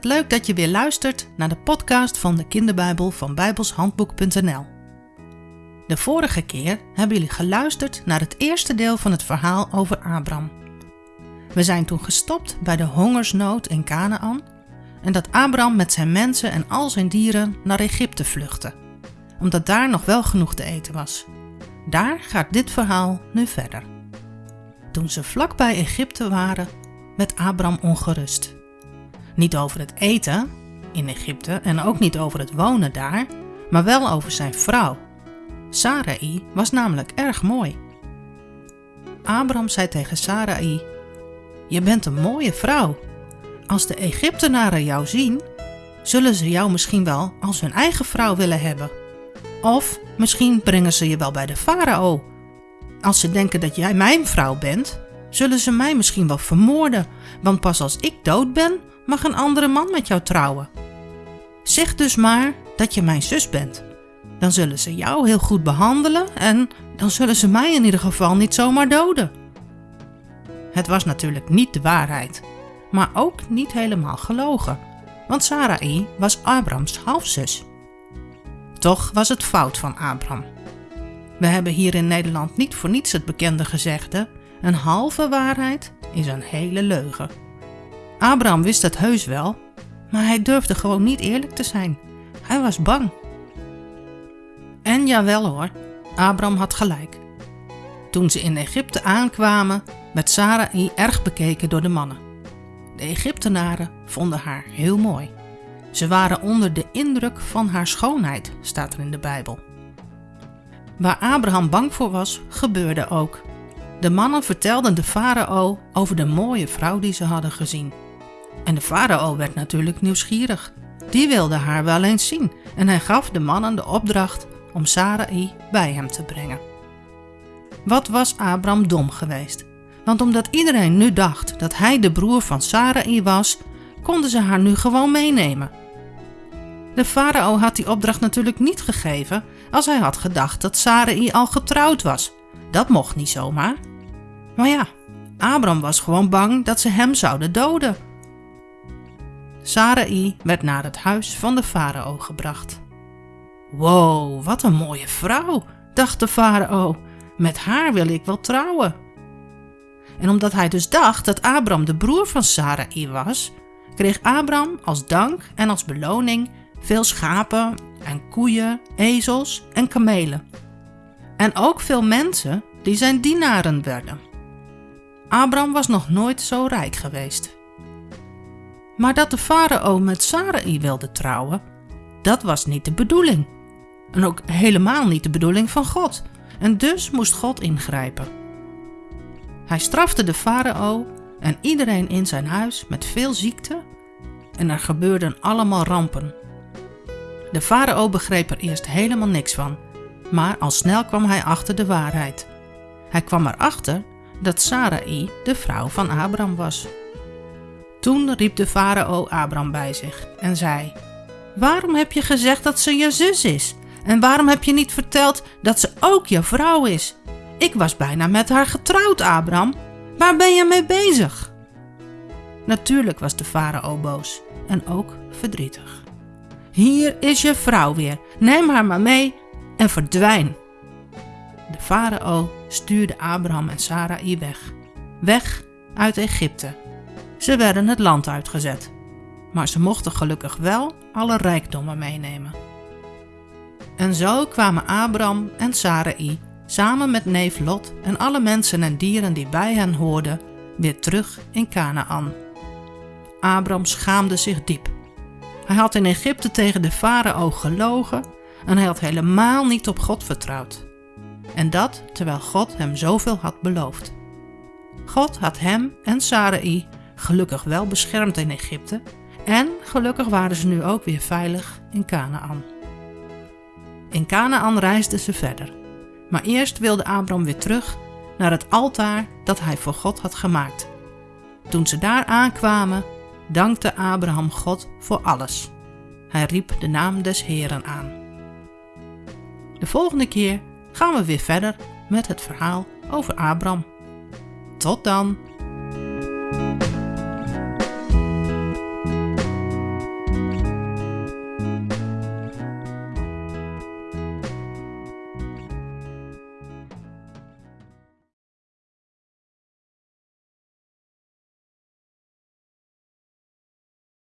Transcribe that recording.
leuk dat je weer luistert naar de podcast van de Kinderbijbel van bijbelshandboek.nl. De vorige keer hebben jullie geluisterd naar het eerste deel van het verhaal over Abraham. We zijn toen gestopt bij de hongersnood in Canaan en dat Abraham met zijn mensen en al zijn dieren naar Egypte vluchtte, omdat daar nog wel genoeg te eten was. Daar gaat dit verhaal nu verder. Toen ze vlakbij Egypte waren, werd Abraham ongerust. Niet over het eten in Egypte en ook niet over het wonen daar, maar wel over zijn vrouw. Sarai was namelijk erg mooi. Abraham zei tegen Sarai: Je bent een mooie vrouw. Als de Egyptenaren jou zien, zullen ze jou misschien wel als hun eigen vrouw willen hebben. Of misschien brengen ze je wel bij de farao. Als ze denken dat jij mijn vrouw bent, zullen ze mij misschien wel vermoorden, want pas als ik dood ben, mag een andere man met jou trouwen. Zeg dus maar dat je mijn zus bent. Dan zullen ze jou heel goed behandelen en dan zullen ze mij in ieder geval niet zomaar doden. Het was natuurlijk niet de waarheid, maar ook niet helemaal gelogen, want Sarai was Abrams halfzus. Toch was het fout van Abram. We hebben hier in Nederland niet voor niets het bekende gezegde: een halve waarheid is een hele leugen. Abraham wist het heus wel, maar hij durfde gewoon niet eerlijk te zijn. Hij was bang. En jawel hoor, Abraham had gelijk. Toen ze in Egypte aankwamen, werd Sarai erg bekeken door de mannen. De Egyptenaren vonden haar heel mooi. Ze waren onder de indruk van haar schoonheid, staat er in de Bijbel. Waar Abraham bang voor was, gebeurde ook. De mannen vertelden de farao over de mooie vrouw die ze hadden gezien. En de farao werd natuurlijk nieuwsgierig. Die wilde haar wel eens zien en hij gaf de mannen de opdracht om Sarai bij hem te brengen. Wat was Abraham dom geweest? Want omdat iedereen nu dacht dat hij de broer van Sarai was, konden ze haar nu gewoon meenemen. De farao had die opdracht natuurlijk niet gegeven als hij had gedacht dat Sarai al getrouwd was. Dat mocht niet zomaar. Maar ja, Abraham was gewoon bang dat ze hem zouden doden. Sarai werd naar het huis van de farao gebracht. Wow, wat een mooie vrouw, dacht de farao. Met haar wil ik wel trouwen. En omdat hij dus dacht dat Abraham de broer van Sarai was, kreeg Abraham als dank en als beloning veel schapen en koeien, ezels en kamelen. En ook veel mensen die zijn dienaren werden. Abraham was nog nooit zo rijk geweest. Maar dat de farao met Sarai wilde trouwen, dat was niet de bedoeling. En ook helemaal niet de bedoeling van God. En dus moest God ingrijpen. Hij strafte de farao en iedereen in zijn huis met veel ziekte en er gebeurden allemaal rampen. De farao begreep er eerst helemaal niks van, maar al snel kwam hij achter de waarheid. Hij kwam erachter dat Sarai de vrouw van Abraham was. Toen riep de farao Abraham bij zich en zei: Waarom heb je gezegd dat ze je zus is? En waarom heb je niet verteld dat ze ook je vrouw is? Ik was bijna met haar getrouwd, Abraham. Waar ben je mee bezig? Natuurlijk was de farao boos en ook verdrietig. Hier is je vrouw weer. Neem haar maar mee en verdwijn. De farao stuurde Abraham en Sarai weg. Weg uit Egypte. Ze werden het land uitgezet. Maar ze mochten gelukkig wel alle rijkdommen meenemen. En zo kwamen Abraham en Sarai samen met neef Lot en alle mensen en dieren die bij hen hoorden weer terug in Canaan. Abraham schaamde zich diep. Hij had in Egypte tegen de farao gelogen en hij had helemaal niet op God vertrouwd. En dat terwijl God hem zoveel had beloofd. God had hem en Sarai gelukkig wel beschermd in Egypte en gelukkig waren ze nu ook weer veilig in Canaan. In Canaan reisden ze verder, maar eerst wilde Abram weer terug naar het altaar dat hij voor God had gemaakt. Toen ze daar aankwamen, dankte Abraham God voor alles. Hij riep de naam des Heeren aan. De volgende keer gaan we weer verder met het verhaal over Abram. Tot dan!